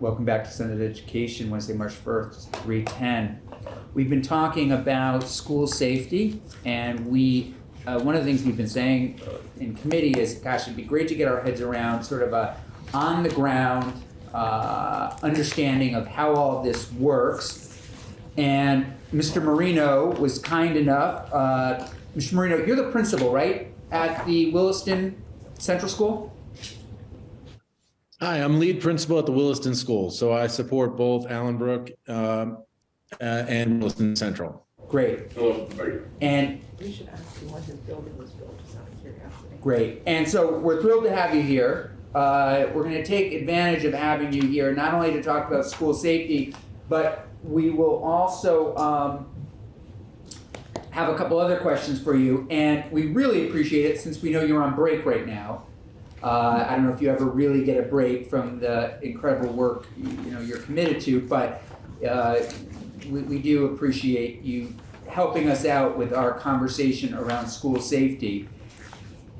Welcome back to Senate Education, Wednesday, March 1st, 310. We've been talking about school safety, and we, uh, one of the things we've been saying uh, in committee is, gosh, it'd be great to get our heads around sort of a on-the-ground uh, understanding of how all this works. And Mr. Marino was kind enough, uh, Mr. Marino, you're the principal, right, at the Williston Central School? Hi, I'm lead principal at the Williston School, so I support both Allenbrook um, uh, and Williston Central. Great. Hello, and You should ask you when his building was built, just out of curiosity. Great. And so we're thrilled to have you here. Uh, we're going to take advantage of having you here, not only to talk about school safety, but we will also um, have a couple other questions for you. And we really appreciate it since we know you're on break right now. Uh, I don't know if you ever really get a break from the incredible work you, know you're committed to, but uh, we, we do appreciate you helping us out with our conversation around school safety.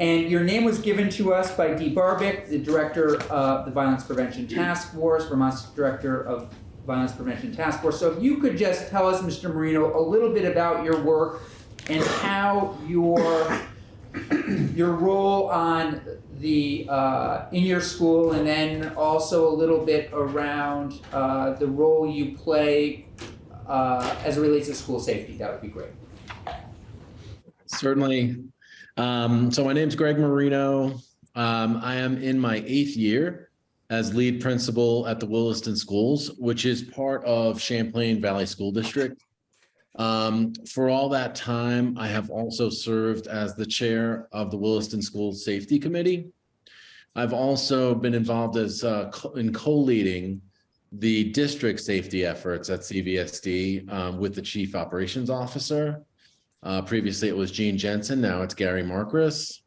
And your name was given to us by Dee Barbic, the director of the Violence Prevention Task Force, Vermont's director of Violence Prevention Task Force. So if you could just tell us, Mr. Marino, a little bit about your work and how your your role on the uh, in your school, and then also a little bit around uh, the role you play uh, as it relates to school safety. That would be great. Certainly. Um, So my name's Greg Marino. Um, I am in my eighth year as lead principal at the Williston Schools, which is part of Champlain Valley School District. Um, For all that time, I have also served as the chair of the Williston School Safety Committee. I've also been involved as uh, co- in co-leading the district safety efforts at CVSD um, with the chief operations officer. Uh, previously, it was Gene Jensen. Now it's Gary Marcus.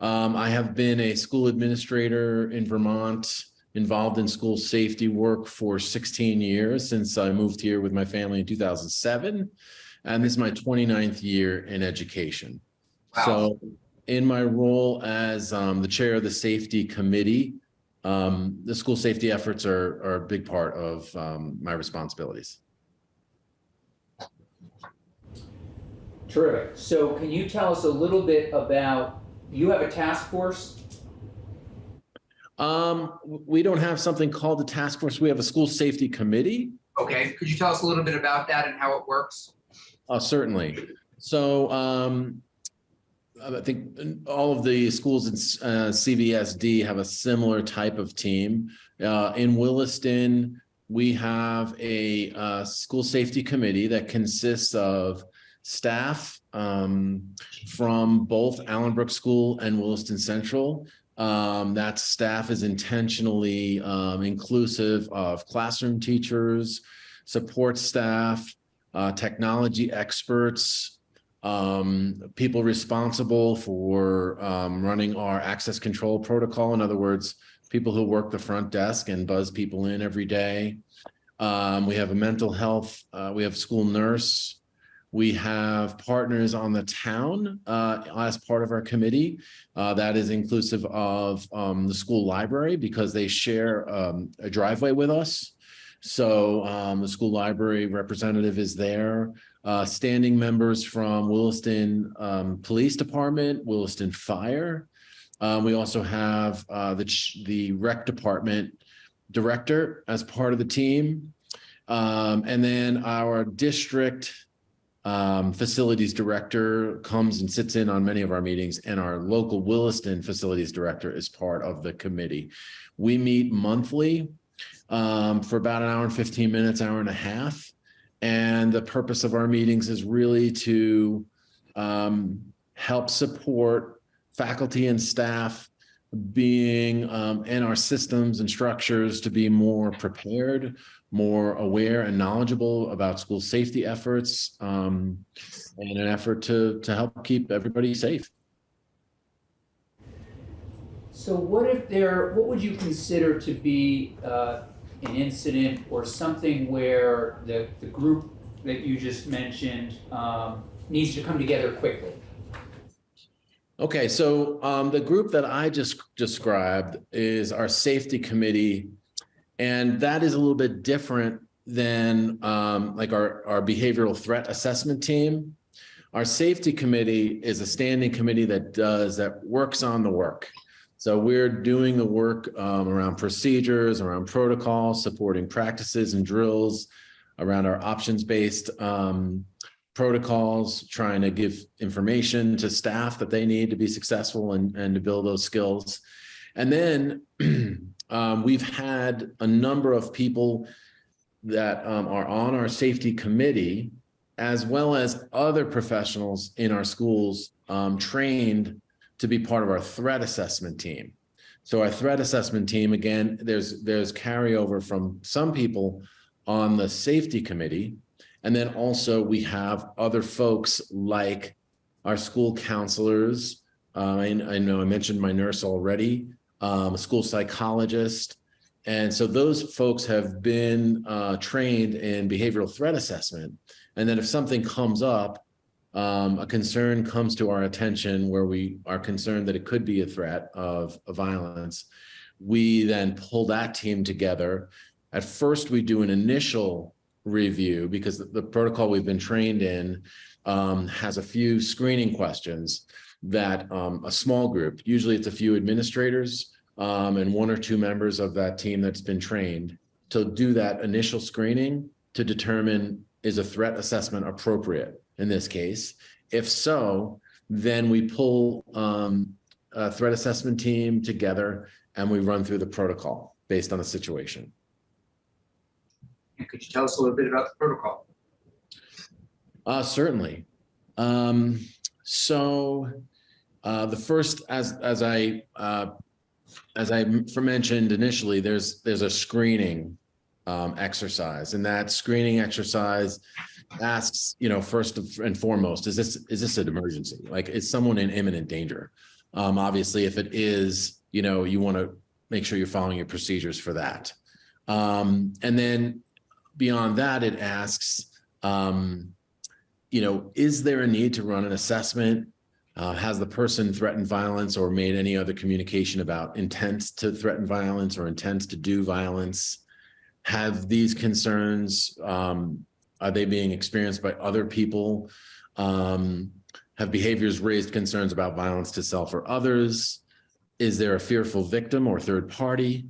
Um, I have been a school administrator in Vermont, involved in school safety work for 16 years since I moved here with my family in 2007. And this is my 29th year in education. So in my role as um, the chair of the safety committee, um, the school safety efforts are, are a big part of um, my responsibilities. Terrific. So can you tell us a little bit about, you have a task force? Um, we don't have something called the task force. We have a school safety committee. Okay, could you tell us a little bit about that and how it works? Uh, certainly. So, um, I think all of the schools in uh, CVSD have a similar type of team. Uh, in Williston, we have a uh, school safety committee that consists of staff um, from both Allenbrook School and Williston Central. Um, that staff is intentionally um, inclusive of classroom teachers, support staff, uh, technology experts, um, people responsible for um, running our access control protocol. In other words, people who work the front desk and buzz people in every day. Um, we have a mental health, uh, we have school nurse. We have partners on the town uh, as part of our committee. Uh, that is inclusive of um, the school library because they share um, a driveway with us. So um, the school library representative is there. Uh, standing members from Williston um, Police Department, Williston Fire. Um, we also have uh, the the rec department director as part of the team, um, and then our district um, facilities director comes and sits in on many of our meetings, and our local Williston facilities director is part of the committee. We meet monthly um, for about an hour and 15 minutes, hour and a half. And the purpose of our meetings is really to um, help support faculty and staff being um, in our systems and structures to be more prepared, more aware and knowledgeable about school safety efforts um, in an effort to, to help keep everybody safe. So what if there, what would you consider to be uh, an incident or something where the, the group that you just mentioned um, needs to come together quickly? Okay, so um, the group that I just described is our safety committee And that is a little bit different than um, like our, our behavioral threat assessment team. Our safety committee is a standing committee that does, that works on the work. So we're doing the work um, around procedures, around protocols, supporting practices and drills, around our options-based um, protocols, trying to give information to staff that they need to be successful and, and to build those skills. And then um, we've had a number of people that um, are on our safety committee, as well as other professionals in our schools um, trained to be part of our threat assessment team. So our threat assessment team, again, there's there's carryover from some people on the safety committee. And then also we have other folks like our school counselors. Uh, I, I know I mentioned my nurse already, um, a school psychologist. And so those folks have been uh, trained in behavioral threat assessment. And then if something comes up, um, a concern comes to our attention where we are concerned that it could be a threat of, of violence, we then pull that team together. At first, we do an initial review because the, the protocol we've been trained in um, has a few screening questions that um, a small group, usually it's a few administrators um, and one or two members of that team that's been trained to do that initial screening to determine is a threat assessment appropriate in this case? If so, then we pull um, a threat assessment team together and we run through the protocol based on the situation. And could you tell us a little bit about the protocol? Uh, certainly. Um, so uh, the first, as as I uh, as I mentioned initially, there's there's a screening um, exercise, and that screening exercise asks, you know, first and foremost, is this is this an emergency? Like, is someone in imminent danger? Um, obviously, if it is, you know, you want to make sure you're following your procedures for that. Um, and then beyond that, it asks, um, you know, is there a need to run an assessment? Uh, has the person threatened violence or made any other communication about intent to threaten violence or intends to do violence? Have these concerns, um, are they being experienced by other people? Um, have behaviors raised concerns about violence to self or others? Is there a fearful victim or third party?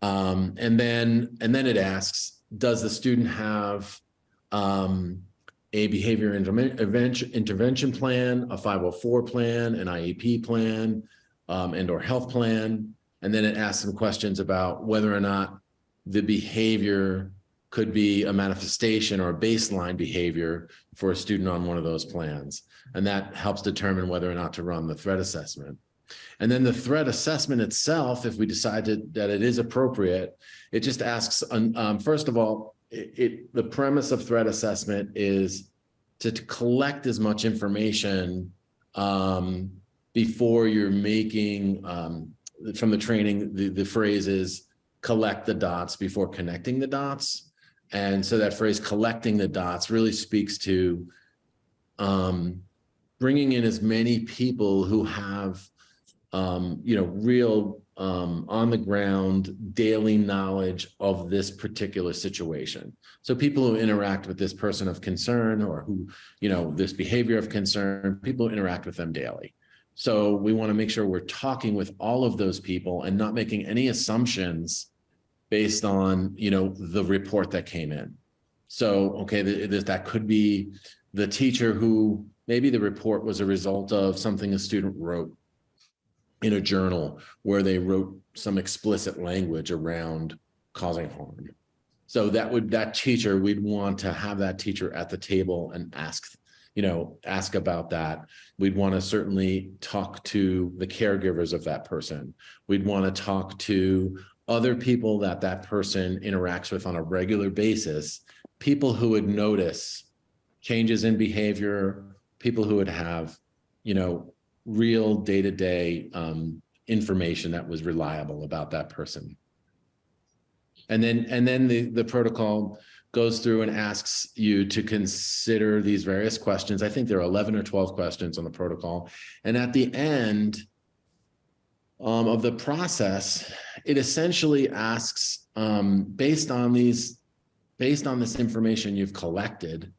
Um, and then and then it asks, does the student have um, a behavior intervention, intervention plan, a 504 plan, an IEP plan, um, and or health plan? And then it asks some questions about whether or not the behavior could be a manifestation or a baseline behavior for a student on one of those plans. And that helps determine whether or not to run the threat assessment. And then the threat assessment itself, if we decide that it is appropriate, it just asks, um, first of all, it, it, the premise of threat assessment is to, to collect as much information um, before you're making, um, from the training, the, the phrase is collect the dots before connecting the dots. And so that phrase collecting the dots really speaks to um, bringing in as many people who have, um, you know, real um, on the ground daily knowledge of this particular situation. So people who interact with this person of concern or who, you know, this behavior of concern, people interact with them daily. So we want to make sure we're talking with all of those people and not making any assumptions based on, you know, the report that came in. So, okay, th that could be the teacher who maybe the report was a result of something a student wrote in a journal where they wrote some explicit language around causing harm. So that would, that teacher, we'd want to have that teacher at the table and ask, you know, ask about that. We'd want to certainly talk to the caregivers of that person. We'd want to talk to other people that that person interacts with on a regular basis, people who would notice changes in behavior, people who would have, you know, real day-to-day -day, um, information that was reliable about that person. And then, and then the, the protocol goes through and asks you to consider these various questions. I think there are 11 or 12 questions on the protocol. And at the end um, of the process, it essentially asks, um, based on these, based on this information you've collected,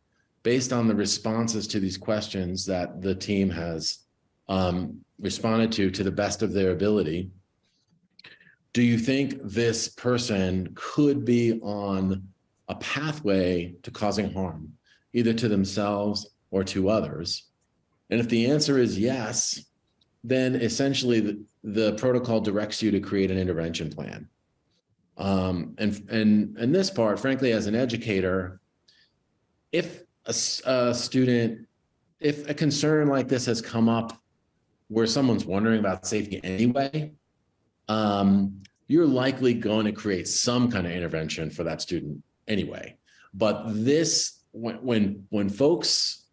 based on the responses to these questions that the team has um, responded to to the best of their ability, do you think this person could be on a pathway to causing harm, either to themselves or to others? And if the answer is yes, then essentially the, the protocol directs you to create an intervention plan. Um, and, and, and this part, frankly, as an educator, if a student, if a concern like this has come up where someone's wondering about safety anyway, um, you're likely going to create some kind of intervention for that student anyway. But this, when, when, when folks,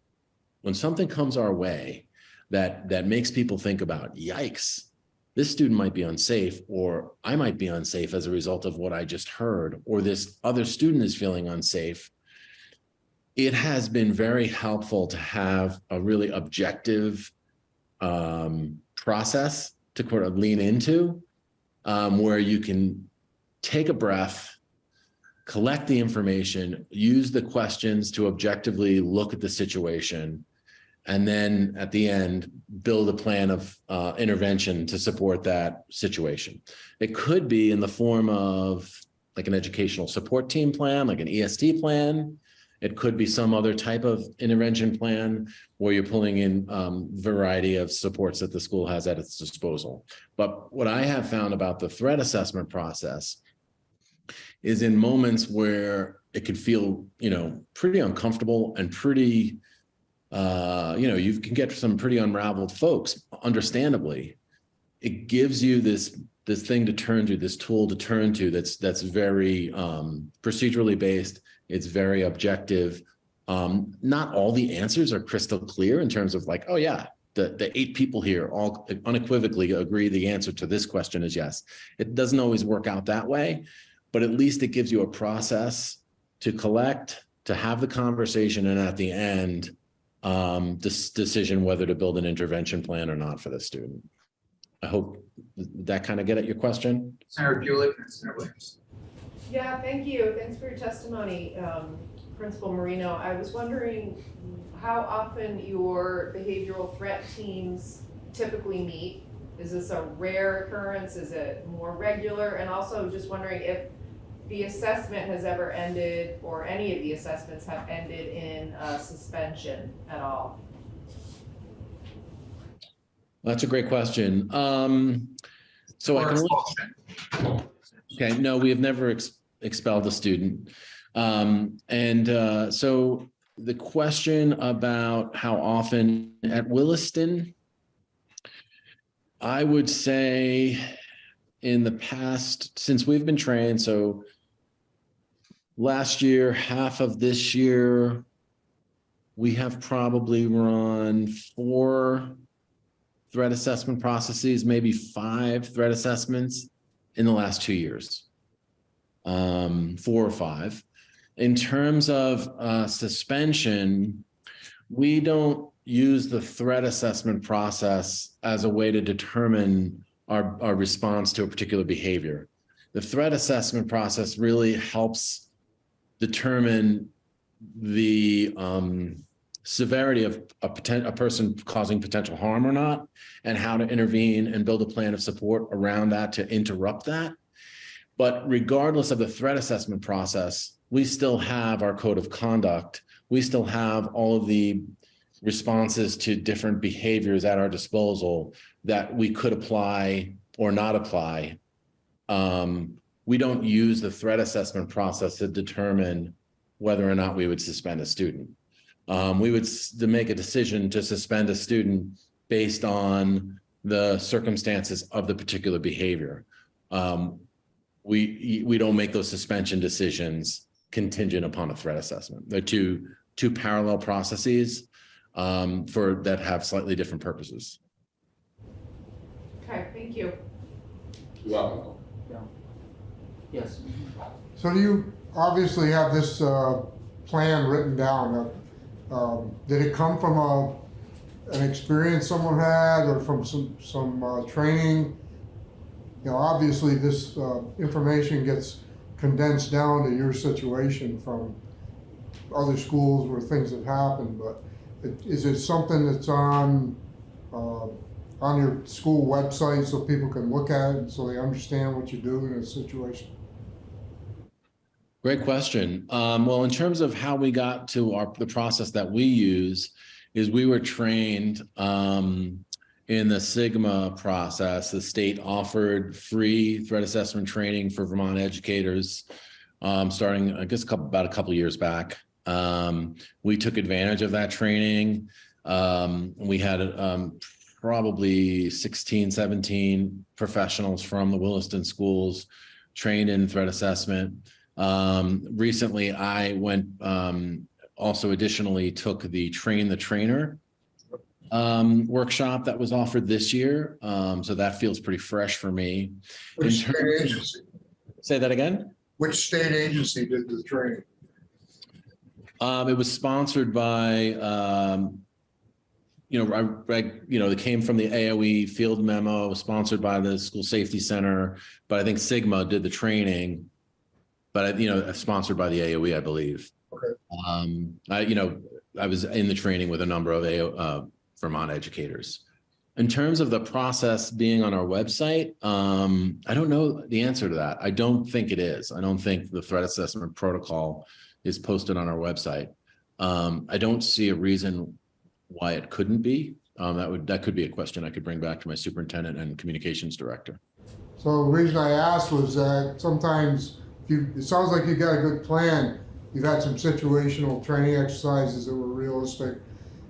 when something comes our way that, that makes people think about, yikes, this student might be unsafe, or I might be unsafe as a result of what I just heard, or this other student is feeling unsafe. It has been very helpful to have a really objective um, process to kind of lean into um, where you can take a breath, collect the information, use the questions to objectively look at the situation, and then at the end, build a plan of uh, intervention to support that situation. It could be in the form of like an educational support team plan, like an EST plan. It could be some other type of intervention plan where you're pulling in um, variety of supports that the school has at its disposal. But what I have found about the threat assessment process is in moments where it could feel, you know, pretty uncomfortable and pretty, uh, you know, you can get some pretty unraveled folks, understandably. It gives you this this thing to turn to, this tool to turn to that's that's very um, procedurally based. It's very objective. Um, not all the answers are crystal clear in terms of like, oh yeah, the, the eight people here all unequivocally agree the answer to this question is yes. It doesn't always work out that way, but at least it gives you a process to collect, to have the conversation, and at the end, um, this decision whether to build an intervention plan or not for the student. I hope that kind of get at your question. Senator Bueller and Senator Williams. Yeah, thank you. Thanks for your testimony, um, Principal Marino. I was wondering how often your behavioral threat teams typically meet? Is this a rare occurrence? Is it more regular? And also just wondering if the assessment has ever ended, or any of the assessments have ended in a suspension at all? That's a great question. Um, so I can. Okay, no, we have never ex- expelled a student. Um, and uh, so the question about how often at Williston, I would say in the past, since we've been trained, so last year, half of this year, we have probably run four threat assessment processes, maybe five threat assessments in the last two years. Um, four or five. In terms of uh, suspension, we don't use the threat assessment process as a way to determine our, our response to a particular behavior. The threat assessment process really helps determine the um, severity of a a person causing potential harm or not, and how to intervene and build a plan of support around that to interrupt that. But regardless of the threat assessment process, we still have our code of conduct. We still have all of the responses to different behaviors at our disposal that we could apply or not apply. Um, we don't use the threat assessment process to determine whether or not we would suspend a student. Um, we would to make a decision to suspend a student based on the circumstances of the particular behavior. Um, we, we don't make those suspension decisions contingent upon a threat assessment. They're two, two parallel processes um, for, that have slightly different purposes. Okay, thank you. Yes. So do you obviously have this uh, plan written down? Um, Did it come from a, an experience someone had or from some, some uh, training? you know, obviously this, uh, information gets condensed down to your situation from other schools where things have happened, but it- is it something that's on, uh, on your school website so people can look at it, and so they understand what you do in a situation? Great question. Um, well, in terms of how we got to our, the process that we use is we were trained, um, in the Sigma process. The state offered free threat assessment training for Vermont educators, um, starting, I guess, a couple, about a couple years back. Um, we took advantage of that training. Um, we had, um, probably 16, 17 professionals from the Williston schools trained in threat assessment. Um, recently, I went, um, also additionally took the train the trainer um, workshop that was offered this year. Um, so that feels pretty fresh for me. Which In state agency, Say that again? which state agency did the training? Um, it was sponsored by, um, you know, I, I, you know, it came from the AOE field memo, sponsored by the School Safety Center, but I think Sigma did the training. But, you know, sponsored by the AOE, I believe. Okay. Um, I, you know, I was in the training with a number of AO, uh, Vermont educators. In terms of the process being on our website, um, I don't know the answer to that. I don't think it is. I don't think the threat assessment protocol is posted on our website. Um, I don't see a reason why it couldn't be. Um, that would, that could be a question I could bring back to my superintendent and communications director. So the reason I asked was that sometimes if you, it sounds like you got a good plan. You've had some situational training exercises that were realistic.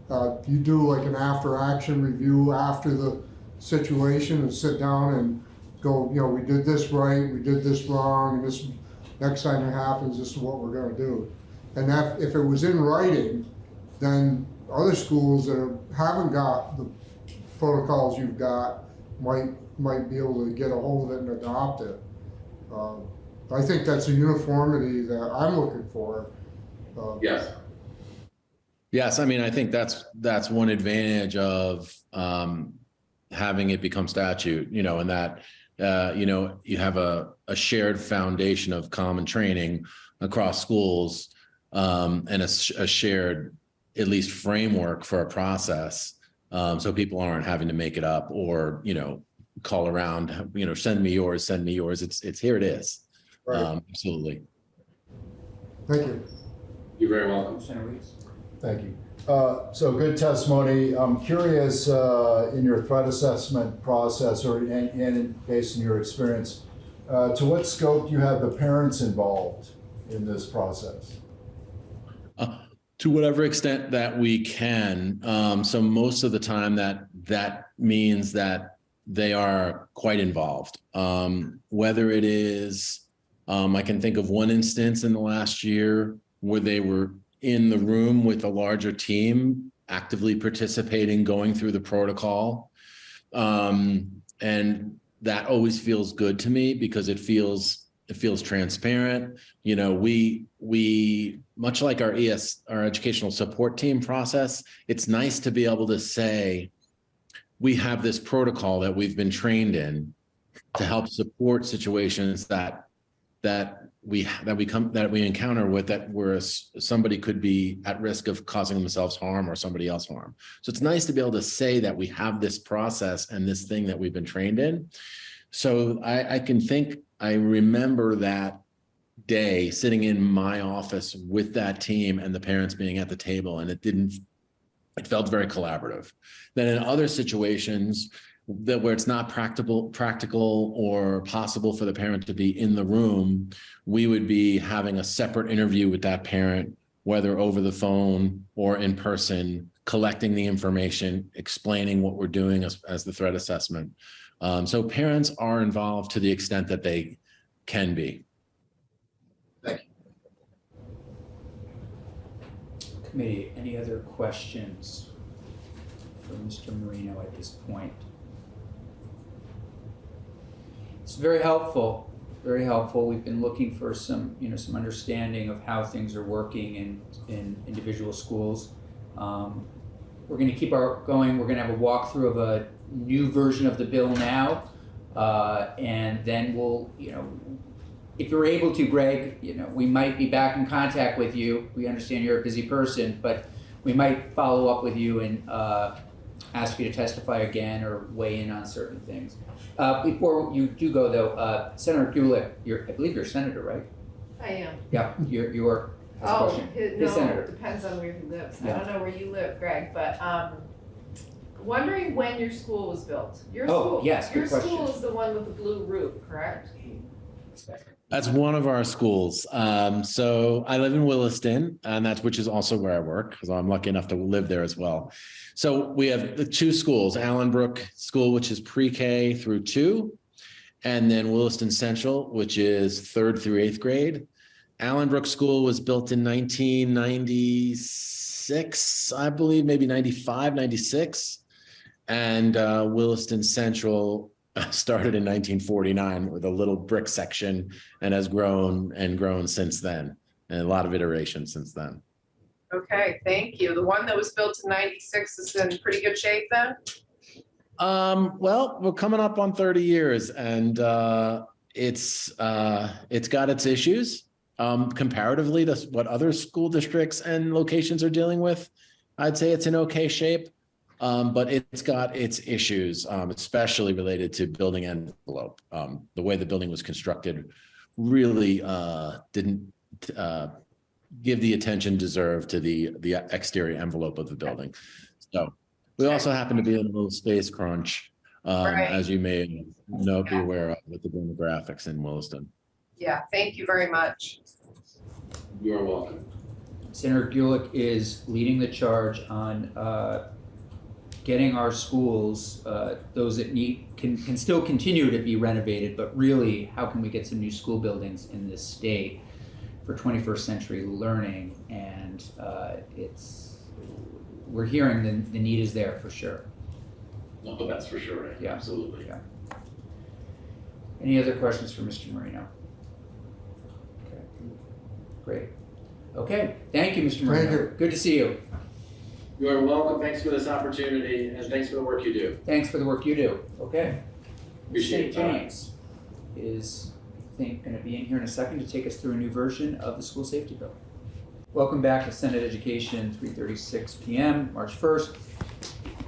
Uh, you do like an after action review after the situation and sit down and go, you know, we did this right, we did this wrong, this, next time it happens, this is what we're gonna do. And that, if it was in writing, then other schools that haven't got the protocols you've got might, might be able to get a hold of it and adopt it. Um, I think that's a uniformity that I'm looking for. Uh, Yes. Yes, I mean, I think that's, that's one advantage of um, having it become statute, you know, and that, uh, you know, you have a, a shared foundation of common training across schools um, and a, sh- a shared, at least framework for a process. Um, so people aren't having to make it up or, you know, call around, you know, send me yours, send me yours. It's, it's, here it is. Right. Um, Absolutely. Thank you. You're very welcome. Commissioner Reese? Thank you. Uh, So good testimony. I'm curious, uh, in your threat assessment process or, and, and based on your experience, uh, to what scope do you have the parents involved in this process? Uh, to whatever extent that we can. Um, so most of the time that that means that they are quite involved. Um, whether it is, um, I can think of one instance in the last year where they were in the room with a larger team, actively participating, going through the protocol. Um, and that always feels good to me because it feels it feels transparent you know we we much like our es our educational support team process it's nice to be able to say we have this protocol that we've been trained in to help support situations that that we that we come that we encounter with that where somebody could be at risk of causing themselves harm or somebody else harm. So it's nice to be able to say that we have this process and this thing that we've been trained in. So i i can think i remember that day sitting in my office with that team and the parents being at the table and it didn't it felt very collaborative. Then in other situations that where it's not practical practical or possible for the parent to be in the room we would be having a separate interview with that parent whether over the phone or in person collecting the information explaining what we're doing as, as the threat assessment um, so parents are involved to the extent that they can be Thank you. Committee, any other questions for Mr. Marino at this point? It's very helpful, very helpful. We've been looking for some, you know, some understanding of how things are working in, in individual schools. Um, We're gonna keep our going, we're gonna have a walkthrough of a new version of the bill now. Uh, and then we'll, you know, if you're able to, Greg, you know, we might be back in contact with you. We understand you're a busy person, but we might follow up with you and, uh, ask you to testify again or weigh in on certain things. Uh, before you do go though, uh, Senator Gulick, you're, I believe you're a senator, right? I am. Yeah, you're, you're, has a Oh, question. his, His no, senator. depends on where he lives. I don't know where you live, Greg, but, um, wondering when your school was built. Your Oh, school, yes, good Your school question. is the one with the blue roof, correct? That's one of our schools. Um, so I live in Williston, and that's which is also where I work because I'm lucky enough to live there as well. So we have the two schools, Allenbrook School, which is pre-K through two, and then Williston Central, which is third through eighth grade. Allenbrook School was built in 1996, I believe, maybe 95, 96. And uh, Williston Central started in 1949 with a little brick section and has grown and grown since then. And a lot of iterations since then. Okay, thank you. The one that was built in ninety-six is in pretty good shape then? Um, well, we're coming up on 30 years and uh, it's uh, it's got its issues um, comparatively to what other school districts and locations are dealing with. I'd say it's in okay shape, um, but it's got its issues, um, especially related to building envelope. Um, the way the building was constructed really uh, didn't uh, give the attention deserved to the the exterior envelope of the building. So we also happen to be in a little space crunch, um, Right. as you may know, be aware of with the demographics in Williston. Yeah, thank you very much. You are welcome. Senator Gulick is leading the charge on uh, getting our schools, uh, those that need, can, can still continue to be renovated, but really, how can we get some new school buildings in this state for 21st century learning? And uh, it's, we're hearing the, the need is there for sure. No, that's for sure. Yeah. Absolutely. Yeah. Any other questions for Mr. Marino? Okay, Great. Okay, thank you, Mr. Marino. you. Good to see you. You are welcome. Thanks for this opportunity and thanks for the work you do. Thanks for the work you do. Okay. Appreciate St. James is, I think, going to be in here in a second to take us through a new version of the school safety bill. Welcome back to Senate Education, 3:36 PM, March 1st.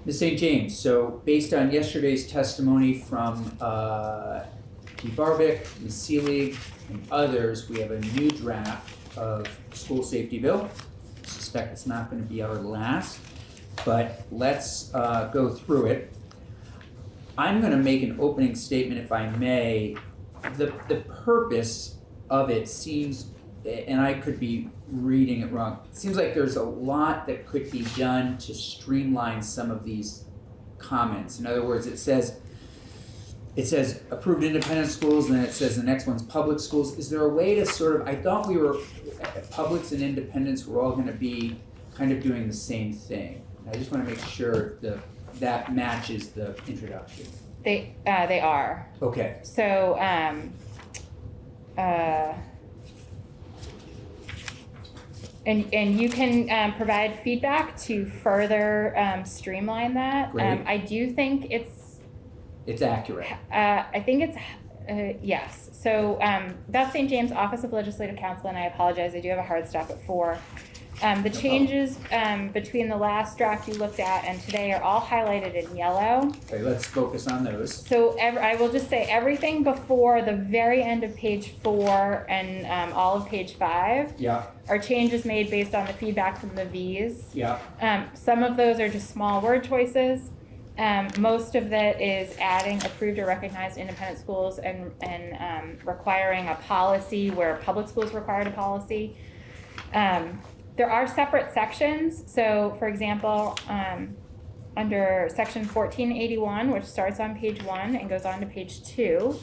Ms. St. James, so based on yesterday's testimony from uh, T. Barbic, Ms. Seelig, and others, we have a new draft of school safety bill. Suspect it's not going to be our last, but let's uh, go through it. I'm gonna make an opening statement if I may. The, the purpose of it seems, and I could be reading it wrong, it seems like there's a lot that could be done to streamline some of these comments. In other words, it says, it says approved independent schools, and then it says the next one's public schools. Is there a way to sort of, I thought we were, publics and independents were all gonna be kind of doing the same thing. I just wanna make sure the, that matches the introduction. They, uh, they are. Okay, So, um, uh, and, and you can, um, provide feedback to further, um, streamline that. Great. Um, I do think it's, it's accurate. uh, I think it's, uh, yes. So, um, Beth St. James Office of Legislative Counsel, and I apologize, I do have a hard stop at four. Um, the changes, um, between the last draft you looked at and today are all highlighted in yellow. Okay, let's focus on those. So I will just say everything before the very end of page four and um, all of page five Yeah, are changes made based on the feedback from the V's. yeah, Um, some of those are just small word choices. Um, most of that is adding approved or recognized independent schools and, and um, requiring a policy where public schools required a policy. Um, there are separate sections. So, for example, um, under section 1481, which starts on page one and goes on to page two,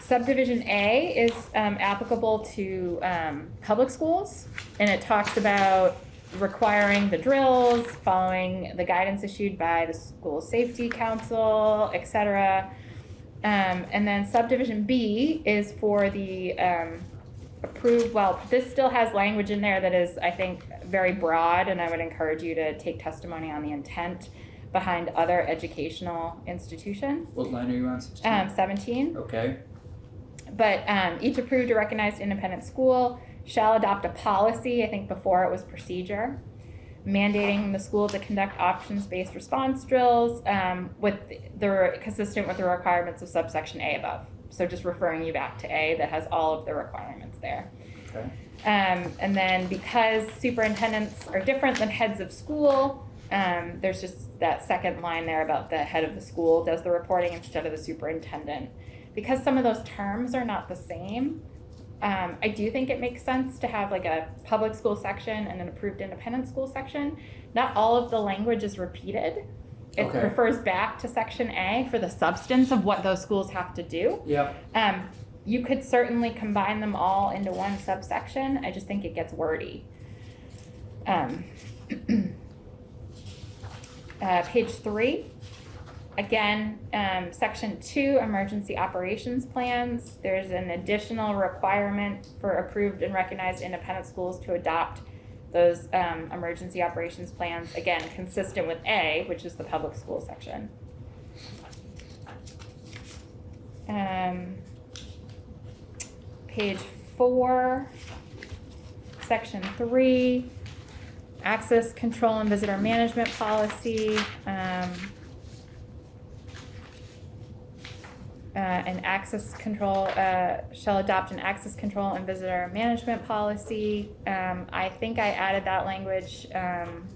subdivision A is um, applicable to um, public schools, and it talks about requiring the drills, following the guidance issued by the school safety council, et cetera. Um, and then subdivision B is for the um, approved, well, this still has language in there that is, I think, very broad, and I would encourage you to take testimony on the intent. behind other educational institution. What line are you on, sixteen? Um, seventeen, Okay, but, um, each approved or recognized independent school shall adopt a policy, I think before it was procedure, mandating the school to conduct options-based response drills, um, with the, consistent with the requirements of subsection A above. So just referring you back to A that has all of the requirements there. okay. Um, and then because superintendents are different than heads of school, um, there's just that second line there about the head of the school does the reporting instead of the superintendent. Because some of those terms are not the same, um, I do think it makes sense to have like a public school section and an approved independent school section. Not all of the language is repeated. It Okay. refers back to section A for the substance of what those schools have to do. Yep, Um, you could certainly combine them all into one subsection, I just think it gets wordy. Um, uh, page three, again, um, section two, emergency operations plans, there's an additional requirement for approved and recognized independent schools to adopt those, um, emergency operations plans, again, consistent with A, which is the public school section. Um, page four, section three, access control and visitor management policy, um, uh, an access control, uh, shall adopt an access control and visitor management policy. Um, I think I added that language, um,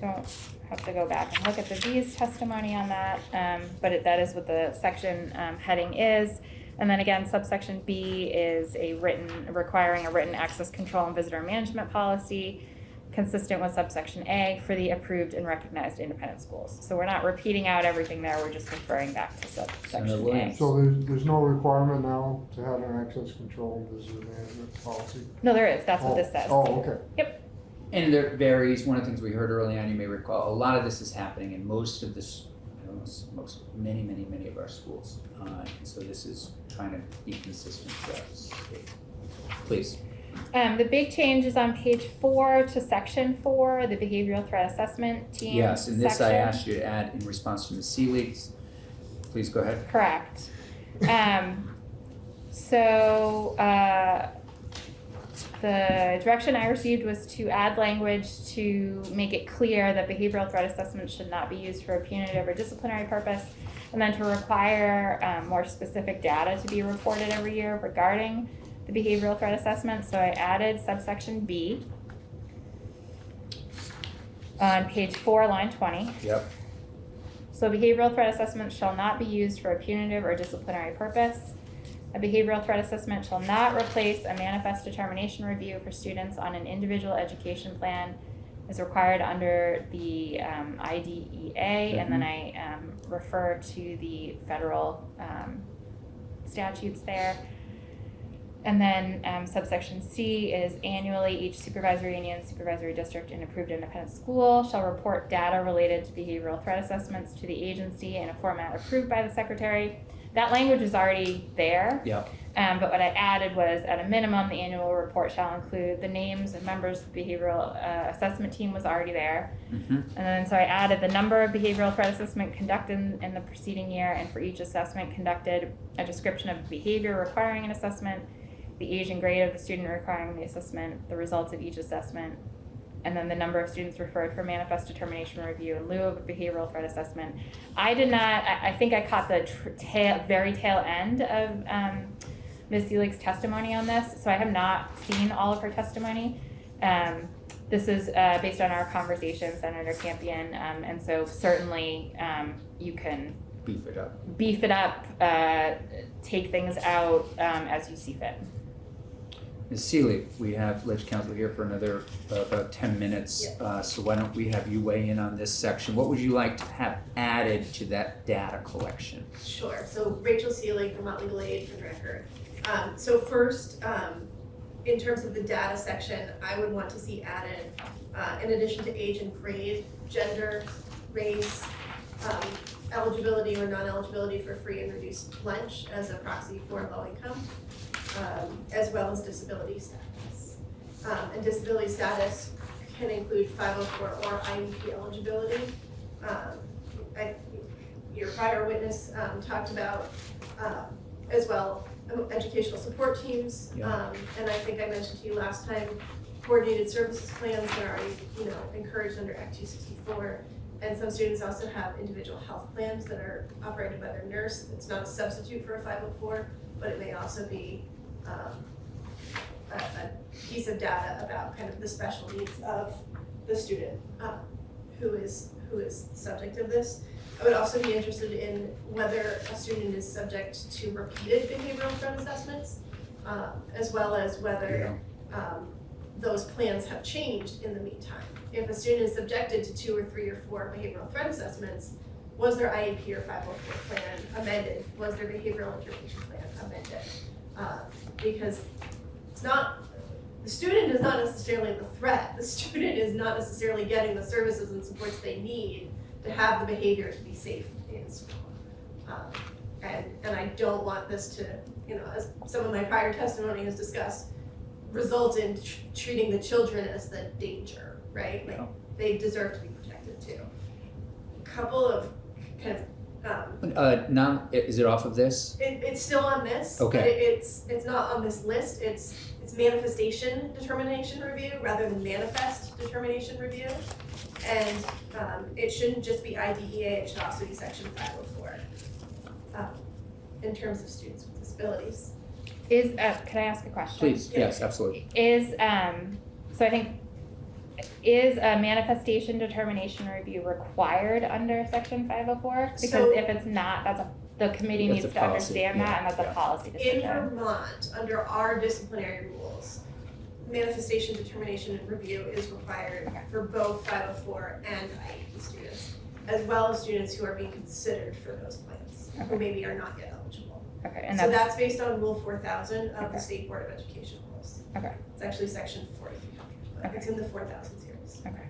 don't have to go back and look at the V's testimony on that, um, but it, that is what the section, um, heading is. And then again, subsection B is a written, requiring a written access control and visitor management policy consistent with subsection A for the approved and recognized independent schools. So we're not repeating out everything there, we're just referring back to subsection A. So there's, there's no requirement now to have an access control and visitor management policy? No, there is, that's what Oh, this says. Oh, okay. Yep. And there varies, one of the things we heard early on, you may recall, a lot of this is happening in most of this, I know, s- most, many, many, many of our schools. Uh, and so this is trying to be consistent throughout the state. Please. Um, the big change is on page four to section four, the behavioral threat assessment team Yes, and this I section. asked you to add in response to the C leaks. Please go ahead. Correct. Um, so, uh, the direction I received was to add language to make it clear that behavioral threat assessment should not be used for a punitive or disciplinary purpose. And then to require, um, more specific data to be reported every year regarding the behavioral threat assessment, so I added subsection B. On page four, line twenty. Yep. So behavioral threat assessment shall not be used for a punitive or disciplinary purpose. A behavioral threat assessment shall not replace a manifest determination review for students on an individual education plan as required under the um, IDEA, and then I um, refer to the federal um, statutes there. And then um, subsection C is annually, each supervisory union, supervisory district, and approved independent school shall report data related to behavioral threat assessments to the agency in a format approved by the secretary. That language is already there. Yep. Um, but what I added was, at a minimum, the annual report shall include the names of members of the behavioral uh, assessment team was already there. Mm-hmm. And then, so I added the number of behavioral threat assessment conducted in, in the preceding year, and for each assessment conducted, a description of behavior requiring an assessment, the age and grade of the student requiring the assessment, the results of each assessment, and then the number of students referred for manifest determination review in lieu of a behavioral threat assessment. I did not, I, I think I caught the tail, very tail end of, um, Ms. Seelig's testimony on this, so I have not seen all of her testimony. Um, this is, uh, based on our conversation, Senator Campion, um, and so certainly, um, you can Beef it up. beef it up, uh, take things out, um, as you see fit. Ms. Seelig, we have ledge council here for another, uh, about ten minutes. Uh, so why don't we have you weigh in on this section? What would you like to have added to that data collection? Sure, so Rachel Seelig from Motley Aid for the record. Um, so first, um, in terms of the data section, I would want to see added, uh, in addition to age and grade, gender, race, um, eligibility or non-eligibility for free and reduced lunch as a proxy for low income, um, as well as disability status. Um, and disability status can include five oh four or IEP eligibility. Um, I, your prior witness, um, talked about, uh, as well, educational support teams. Yeah. Um, and I think I mentioned to you last time, coordinated services plans that are, you know, encouraged under Act two sixty-four. And some students also have individual health plans that are operated by their nurse. It's not a substitute for a five oh four, but it may also be, um, a, a piece of data about kind of the special needs of the student, uh, who is, who is the subject of this. I would also be interested in whether a student is subject to repeated behavioral threat assessments, uh, as well as whether, um, those plans have changed in the meantime. If a student is subjected to two or three or four behavioral threat assessments, was their IEP or five oh four plan amended? Was their behavioral intervention plan amended? Uh, because it's not, the student is not necessarily the threat, the student is not necessarily getting the services and supports they need to have the behavior to be safe in school. Um, and, and I don't want this to, you know, as some of my prior testimony has discussed, result in tr- treating the children as the danger, right? Like, Yeah. they deserve to be protected too. A couple of kind of, um, Uh, now, is it off of this? it, it's still on this, but Okay. it, it's, it's not on this list, it's, it's manifestation determination review rather than manifest determination review. And, um, it shouldn't just be IDEA, it should also be section five oh four. Um, in terms of students with disabilities. Is, uh, can I ask a question? Please, yes, absolutely. Is, um, so I think, is a manifestation determination review required under section 504? Because so, if it's not, that's a, the committee needs to policy. understand yeah. that and that's yeah. a policy decision. In Vermont, under our disciplinary rules, manifestation determination and review is required okay. for both 504 and IEP students, as well as students who are being considered for those plans, okay. who maybe are not yet eligible. Okay, and so that's, that's based on Rule 4000 of okay. the State Board of Education rules. Okay. It's actually Section 43. I It's in the four thousand series. Okay.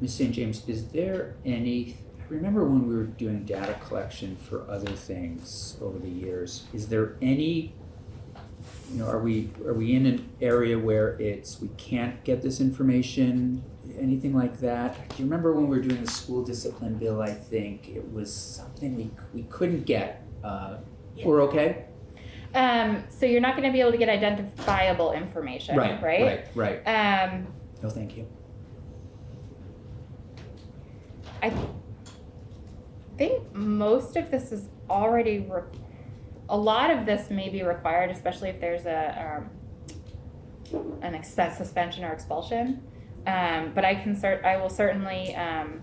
Ms. St. James, is there any, I remember when we were doing data collection for other things over the years, is there any, you know, are we, are we in an area where it's, we can't get this information, anything like that? Do you remember when we were doing the school discipline bill, I think, it was something we, we couldn't get, uh, yeah. we're okay? Um, so you're not gonna be able to get identifiable information, right? Right, right, right, Um, no, thank you. I think most of this is already, re- a lot of this may be required, especially if there's a, um, an expense suspension or expulsion. Um, but I can cert, I will certainly, um,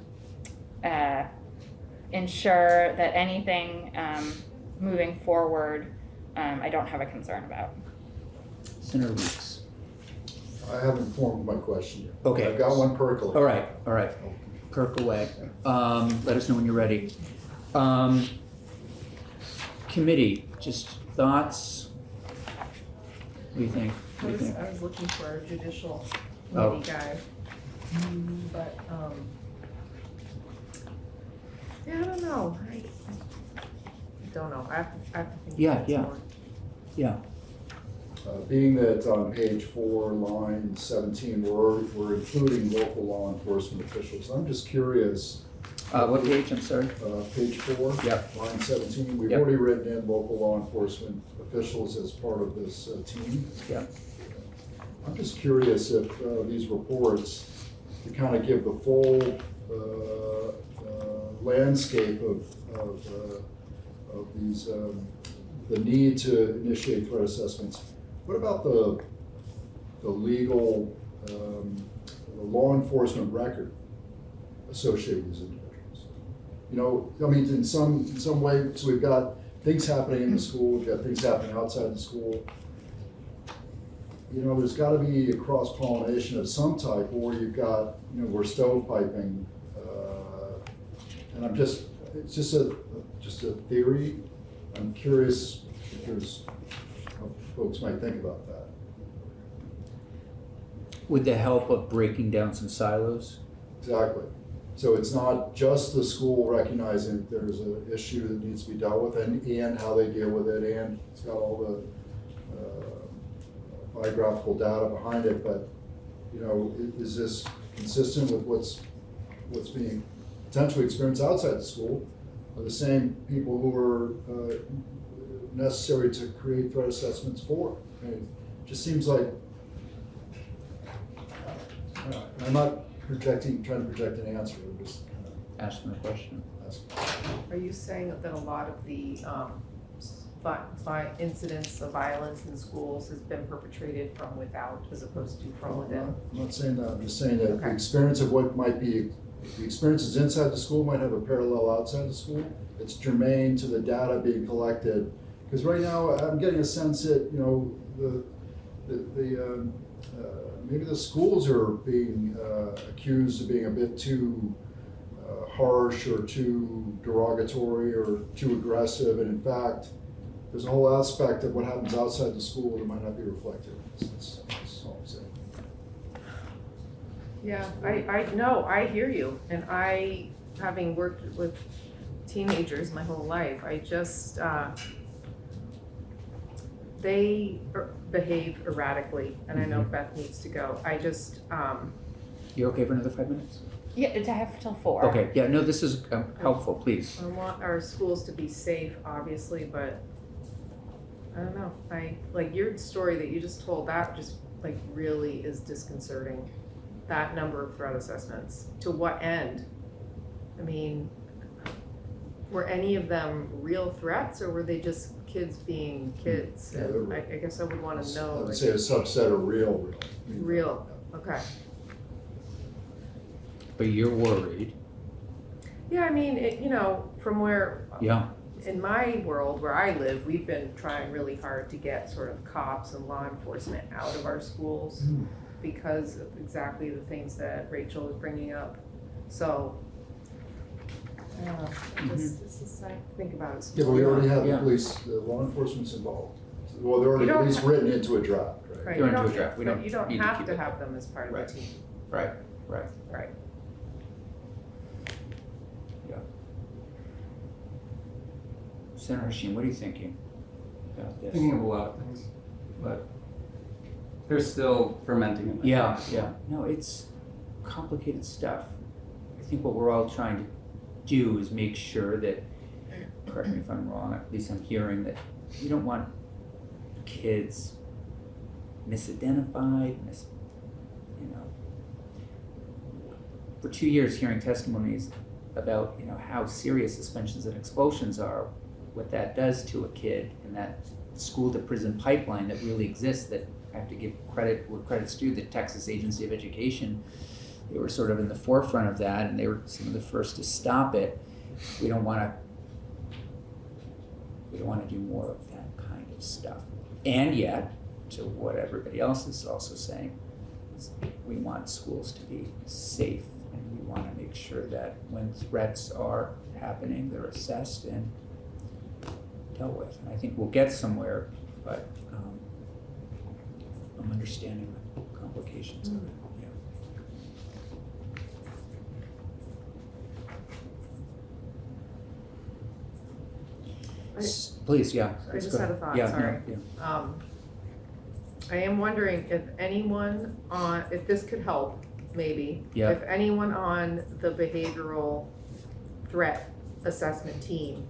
uh, ensure that anything, um, moving forward, um, I don't have a concern about. Senator Weeks. I haven't formed my question yet. Okay. I've got one percolating. All right, all right. Kirk away. Um, let us know when you're ready. Um, committee, just thoughts? What do you think? I do you was, think? I was looking for a judicial Oh. committee guy. Mm, But, um, yeah, I don't know, I, I don't know, I have to, I have to think Yeah, about it yeah. more. Yeah, Uh, Being that on page four, line seventeen, we're, we're including local law enforcement officials, I'm just curious, uh, what page, I'm sorry? uh, page four. Yep. Line seventeen, we've Yep. already written in local law enforcement officials as part of this uh, team. Yep. I'm just curious if uh, these reports, to kind of give the full uh, uh, landscape of, of, uh, of these, um, the need to initiate threat assessments. What about the, the legal, um, the law enforcement record associated with these individuals? You know, I mean, in some, in some way, so we've got things happening in the school, we've got things happening outside the school. You know, there's gotta be a cross pollination of some type, or you've got, you know, we're stovepiping. uh, And I'm just, it's just a, just a theory. I'm curious if there's, how folks might think about that. With the help of breaking down some silos? Exactly. So it's not just the school recognizing there's an issue that needs to be dealt with and, and how they deal with it, and it's got all the uh, biographical data behind it, but you know, is this consistent with what's, what's being potentially experienced outside the school? Are the same people who are uh, necessary to create threat assessments for? I mean, it just seems like, uh, I'm not projecting, trying to project an answer, I'm just kind of Ask them a question. asking. Are you saying that a lot of the, um, vi- vi- incidents of violence in schools has been perpetrated from without as opposed to from I'm within? not- I'm not saying that, I'm just saying that the experience of what might be, the experiences inside the school might have a parallel outside the school. It's germane to the data being collected, because right now, I'm getting a sense that, you know, the, the, the, um, uh, maybe the schools are being, uh, accused of being a bit too uh, harsh or too derogatory or too aggressive, and in fact, there's a whole aspect of what happens outside the school that might not be reflected. That's, that's all I'm saying. Yeah, I, I, no, I hear you, and I, having worked with teenagers my whole life, I just, uh, they er- behave erratically, and I know Beth needs to go, I just, um, You okay for another five minutes? Yeah, to have till four. Okay, yeah, no, this is um, helpful, please. I want our schools to be safe, obviously, but I don't know, I, like your story that you just told, that just like really is disconcerting. That number of threat assessments, to what end? I mean, were any of them real threats or were they just kids being kids? Yeah, they're I, I guess I would wanna know. I know, would like, say a subset of real, real. real, okay. But you're worried. Yeah, I mean, it, you know, from where Yeah. in my world where I live, we've been trying really hard to get sort of cops and law enforcement out of our schools Hmm. Because of exactly the things that Rachel was bringing up. So, I don't know, this, this is, I think about it. Yeah, but we already have the Yeah. police, the law enforcement's involved. Well, they're already You at don't least have- written into a draft, right? Right, They're you into a don't, draft. We but don't you don't need to have keep to it. have them as part of Right. the team. Right, right. Right. Senator Hashim, what are you thinking about this? thinking of a lot of things, but they're still fermenting in my Yeah, head. yeah. No, it's complicated stuff. I think what we're all trying to do is make sure that, correct me if I'm wrong, at least I'm hearing that you don't want kids misidentified, mis, you know. For two years, hearing testimonies about, you know, how serious suspensions and expulsions are, what that does to a kid and that school to prison pipeline that really exists that I have to give credit where credit's due, the Texas Agency of Education. They were sort of in the forefront of that and they were some of the first to stop it. We don't wanna we don't wanna do more of that kind of stuff. And yet, to what everybody else is also saying, is we want schools to be safe and we wanna make sure that when threats are happening, they're assessed and dealt with. And I think we'll get somewhere, but um, I'm understanding the complications of it, yeah. I- Please, yeah. I just had a thought, Yeah, sorry. yeah, yeah. Um, I am wondering if anyone on, if this could help, maybe. Yeah. If anyone on the behavioral threat assessment team,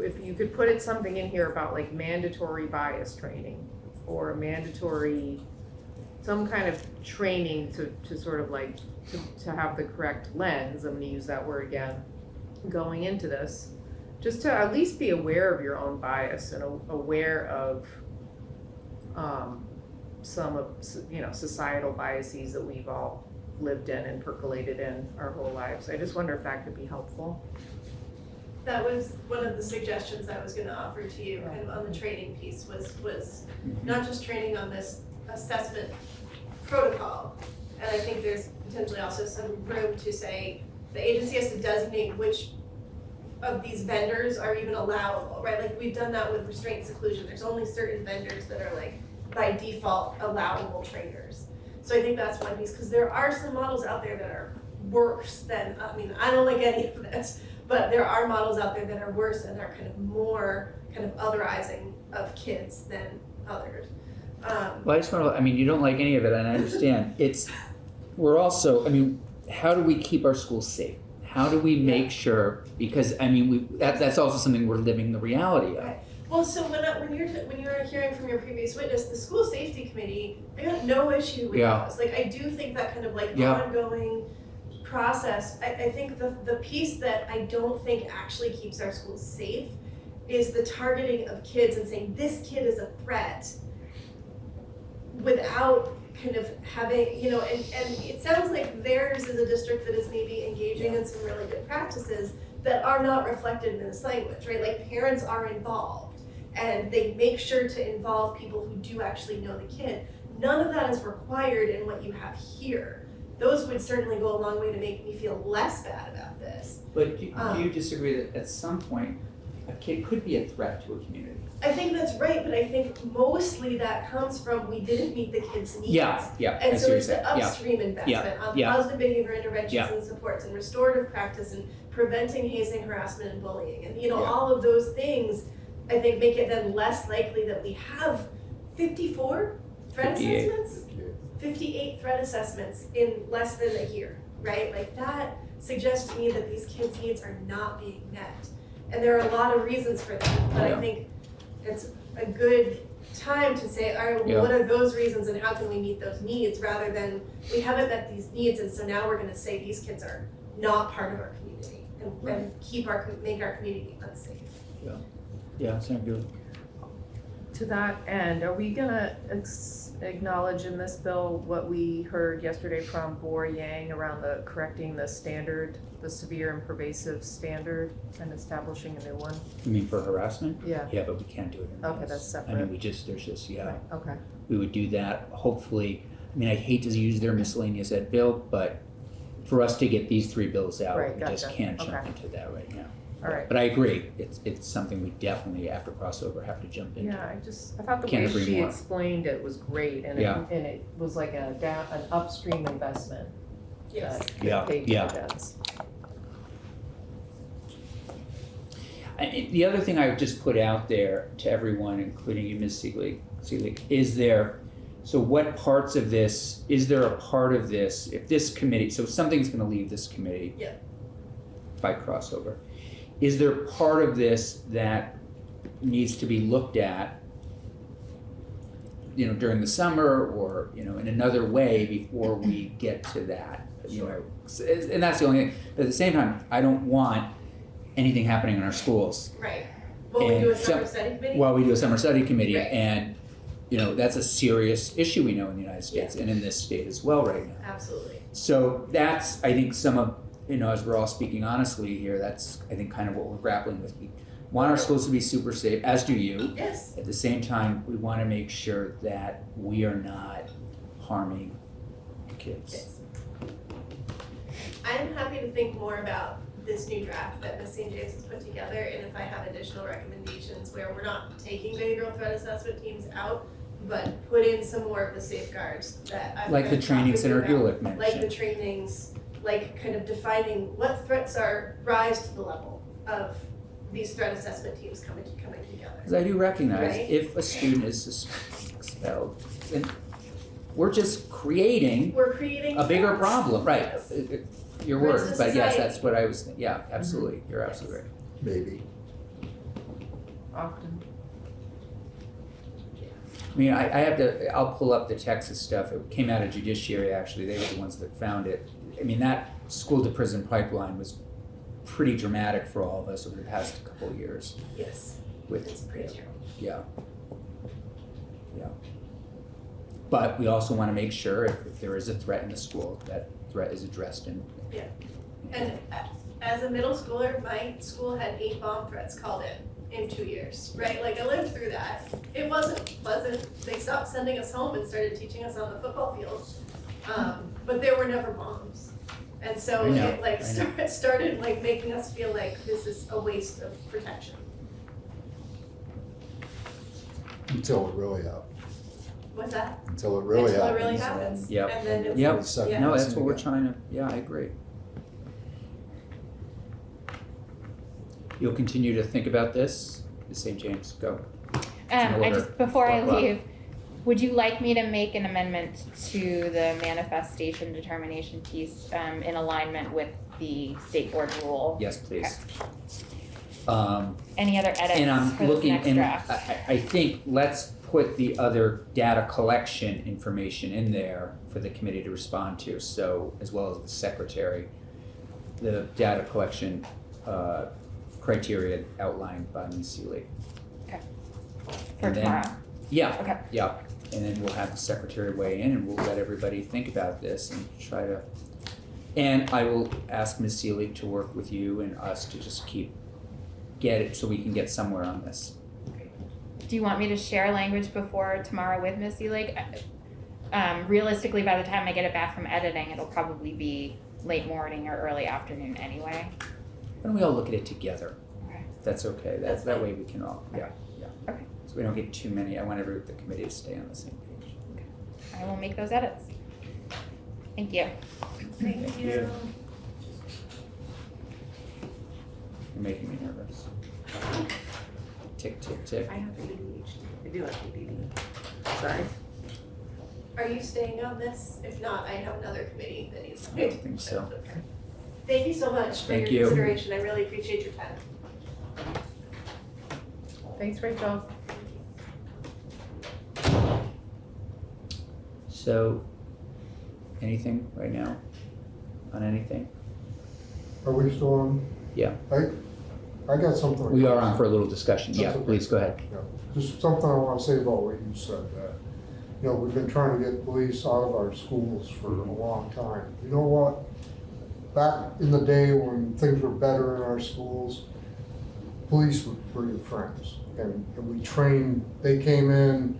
if you could put it something in here about like mandatory bias training or mandatory, some kind of training to, to sort of like, to, to have the correct lens, I'm gonna use that word again, going into this just to at least be aware of your own bias and a- aware of um, some of you know societal biases that we've all lived in and percolated in our whole lives. I just wonder if that could be helpful. That was one of the suggestions I was gonna offer to you, kind of on the training piece, was, was mm-hmm. not just training on this assessment protocol. And I think there's potentially also some room to say, the agency has to designate which of these vendors are even allowable, right? Like, we've done that with restraint seclusion, there's only certain vendors that are like, by default, allowable trainers. So I think that's one piece, because there are some models out there that are worse than, I mean, I don't like any of this, but there are models out there that are worse and are kind of more kind of otherizing of kids than others. Um, Well, I just want to, I mean, you don't like any of it, and I understand. It's, we're also, I mean, how do we keep our schools safe? How do we make sure, because, I mean, we, that, that's also something we're living the reality of. Well, so when, when you're, when you were hearing from your previous witness, the school safety committee, I got no issue with Yeah. those. Like, I do think that kind of like Yeah. ongoing process, I, I think the, the piece that I don't think actually keeps our schools safe is the targeting of kids and saying, this kid is a threat without kind of having, you know, and, and it sounds like theirs is a district that is maybe engaging in some really good practices that are not reflected in this language, right? Like parents are involved and they make sure to involve people who do actually know the kid. None of that is required in what you have here. Those would certainly go a long way to make me feel less bad about this. But do do Um, you disagree that at some point, a kid could be a threat to a community? I think that's right, but I think mostly that comes from we didn't meet the kids' needs. Yeah, yeah, I And see so it's the saying, yeah. upstream investment on yeah. positive behavior interventions Yeah. and supports and restorative practice and preventing hazing, harassment and bullying. And you know, Yeah. all of those things, I think make it then less likely that we have fifty-four threat assessments? Fifty-eight threat assessments in less than a year, right? Like that suggests to me that these kids' needs are not being met. And there are a lot of reasons for that, but I think it's a good time to say, all right, Yeah. what are those reasons and how can we meet those needs rather than we haven't met these needs and so now we're gonna say these kids are not part of our community and, and keep our, make our community unsafe. Yeah, sound good. To that end, are we gonna ex- acknowledge in this bill what we heard yesterday from Bor Yang around the correcting the standard, the severe and pervasive standard and establishing a new one? You mean for harassment? Yeah, Yeah, but we can't do it in Okay, this. that's I mean, we just, there's just, yeah. right, okay. we would do that, hopefully, I mean, I hate to use their miscellaneous ed bill, but for us to get these three bills out, Right, we just gotcha. can't jump Okay. into that right now. All right. But I agree, it's, it's something we definitely, after crossover, have to jump into. Yeah, I just, I thought the Can't way agree she more. explained it was great and it, Yeah. and it was like a down, an upstream investment Yes. that Yeah, paid yeah. dividends. And it- the other thing I would just put out there to everyone, including you, Ms. Seelig, Seelig, is there, so what parts of this, is there a part of this, if this committee, so something's gonna leave this committee. Yeah. By crossover, is there part of this that needs to be looked at? You know, during the summer or, you know, in another way before we get to that, you know? And that's the only thing, but at the same time, I don't want anything happening in our schools Right. Will we do a And summer study committee? while we do a summer study committee, Right. and, you know, that's a serious issue we know in the United States and in this state as well right now. Absolutely. So that's, I think, some of, you know, as we're all speaking honestly here, that's, I think, kind of what we're grappling with. We want our schools to be super safe, as do you. Yes. At the same time, we wanna make sure that we are not harming kids. Yes. I'm happy to think more about this new draft that Ms. St. James has put together, and if I have additional recommendations where we're not taking behavioral threat assessment teams out, but put in some more of the safeguards that I've Like the been trainings talking that about. Ergulic Like the trainings, like kind of defining what threats are, rise to the level of these threat assessment teams coming, coming together. Because I do recognize Right. if a student is expelled, then we're just creating We're creating. a bigger threats. problem, right? Yes. It- it- Your words, to but yes, that's what I was, thinking. yeah, absolutely, mm-hmm. you're absolutely right. Maybe. Often. I mean, I, I have to, I'll pull up the Texas stuff, it came out of judiciary, actually, they were the ones that found it. I mean, that school to prison pipeline was pretty dramatic for all of us over the past couple of years Yes, with, it's pretty terrible. yeah. Yeah. But we also wanna make sure if, if there is a threat in the school, that threat is addressed and. Yeah. And as a middle schooler, my school had eight bomb threats called in in two years, right? Like I lived through that. It wasn't pleasant. They stopped sending us home and started teaching us on the football field. Um, but there were never bombs. And so I know, it like I know. started, started like making us feel like this is a waste of protection. Until it really happens. What's that? Until it really Until it really happens. then- Yep. And then it's, Yep. It's Yeah. No, that's what we're trying to, yeah, I agree. You'll continue to think about this, the St. James, go. Um, I just, before I leave, blah. Would you like me to make an amendment to the manifestation determination piece um, in alignment with the state board rule? Yes, please. Um, Any other and edits I'm for this looking, next and I, draft? I- I think let's put the other data collection information in there for the committee to respond to, so, as well as the secretary. The data collection, uh, criteria outlined by Ms. Seelig. For and then- tomorrow? Yeah. Okay. Yeah, and then we'll have the secretary weigh in and we'll let everybody think about this and try to. And I will ask Ms. Seelig to work with you and us to just keep, get it, so we can get somewhere on this. Do you want me to share language before tomorrow with Miss Seelig? Um, realistically, by the time I get it back from editing, it'll probably be late morning or early afternoon anyway. Why don't we all look at it together? Okay. That's okay, that, That's that way we can all, yeah, yeah. Okay. So we don't get too many, I want every, the committee to stay on the same page. Okay. I will make those edits. Thank you. Thank you. You're making me nervous. Tick, tick, tick. I have ADHD. I do have ADD. Sorry. Are you staying on this? If not, I have another committee that needs to. I don't think so. Thank you so much for Thank your you. consideration. I really appreciate your time. Thanks, Rachel. So, anything right now? On anything? Are we still on? Yeah. I, I got something. We are on for a little discussion, yeah, okay. please, go ahead. Just something I wanna say about what you said, that, you know, we've been trying to get police out of our schools for a mm-hmm. long time. You know what? Back in the day when things were better in our schools, police were, were your friends. And, and we trained, they came in,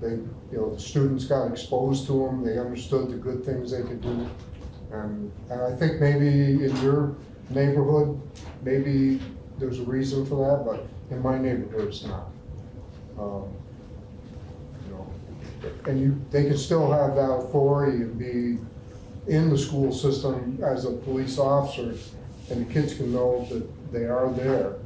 they, you know, the students got exposed to them, they understood the good things they could do. And, and I think maybe in your neighborhood, maybe there's a reason for that, but in my neighborhood, it's not. Um, You know, and you, they can still have that authority and be in the school system as a police officer, and the kids can know that they are there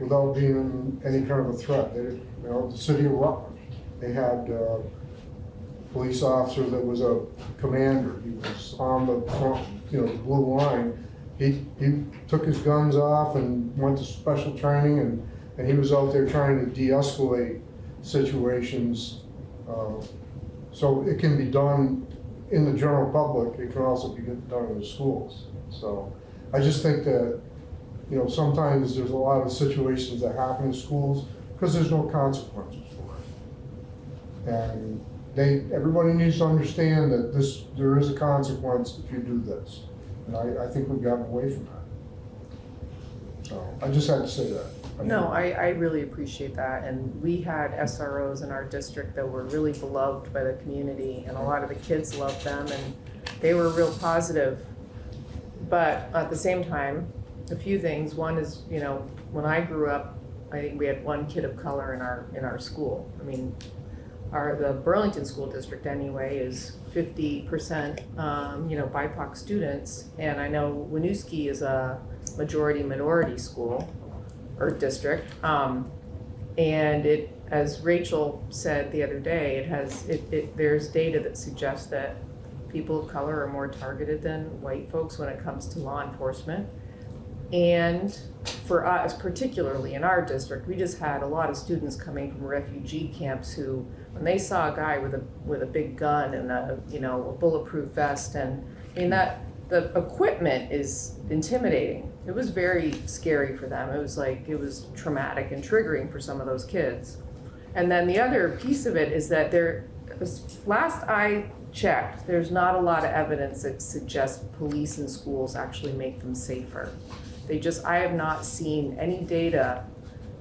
without being any kind of a threat. They, you know, the city of Rutland, they had uh, a police officer that was a commander. He was on the front, you know, the blue line. He, he took his guns off and went to special training, and, and he was out there trying to de-escalate situations. uh, So it can be done in the general public, it can also be done in the schools. So I just think that, you know, sometimes there's a lot of situations that happen in schools because there's no consequences. And they, everybody needs to understand that this, there is a consequence if you do this. And I, I think we've gotten away from that. So I just had to say that. No, I, I really appreciate that, and we had SROs in our district that were really beloved by the community, and a lot of the kids loved them, and they were real positive. But at the same time, a few things, one is, you know, when I grew up, I think we had one kid of color in our, in our school. I mean, our, the Burlington School District anyway is fifty percent, um, you know, BIPOC students, and I know Winooski is a majority minority school or district. Um, and it, as Rachel said the other day, it has, it, it, there's data that suggests that people of color are more targeted than white folks when it comes to law enforcement. And for us, particularly in our district, we just had a lot of students coming from refugee camps who, when they saw a guy with a, with a big gun and a, you know, a bulletproof vest and, I mean, that, the equipment is intimidating. It was very scary for them. It was like, it was traumatic and triggering for some of those kids. And then the other piece of it is that there, last I checked, there's not a lot of evidence that suggests police in schools actually make them safer. They just, I have not seen any data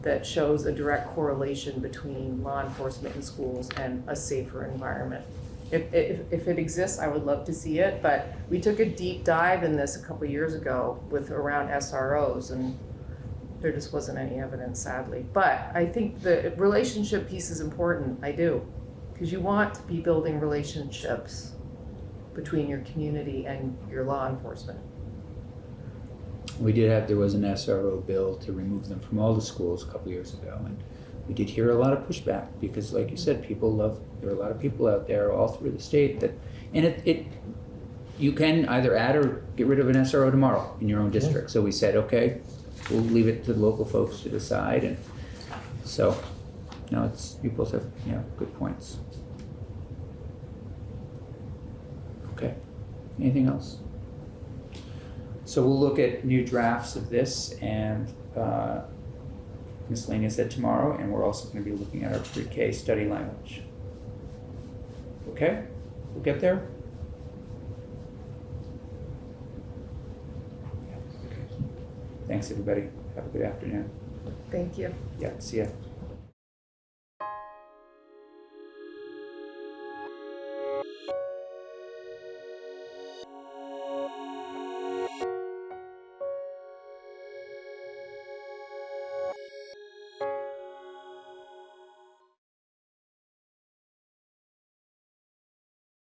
that shows a direct correlation between law enforcement in schools and a safer environment. If, if, if it exists, I would love to see it, but we took a deep dive in this a couple years ago with around SROs and there just wasn't any evidence sadly. But I think the relationship piece is important, I do. Because you want to be building relationships between your community and your law enforcement. We did have, there was an SRO bill to remove them from all the schools a couple years ago, and we did hear a lot of pushback because like you said, people love, there are a lot of people out there all through the state that, and it, it, you can either add or get rid of an SRO tomorrow in your own district. So we said, okay, we'll leave it to the local folks to decide and so, no, it's, you both have, yeah, good points. Okay, anything else? So we'll look at new drafts of this and, uh, miscellaneous ed tomorrow, and we're also gonna be looking at our pre-K study language. Okay, we'll get there? Thanks, everybody. Have a good afternoon. Thank you. Yeah, see ya.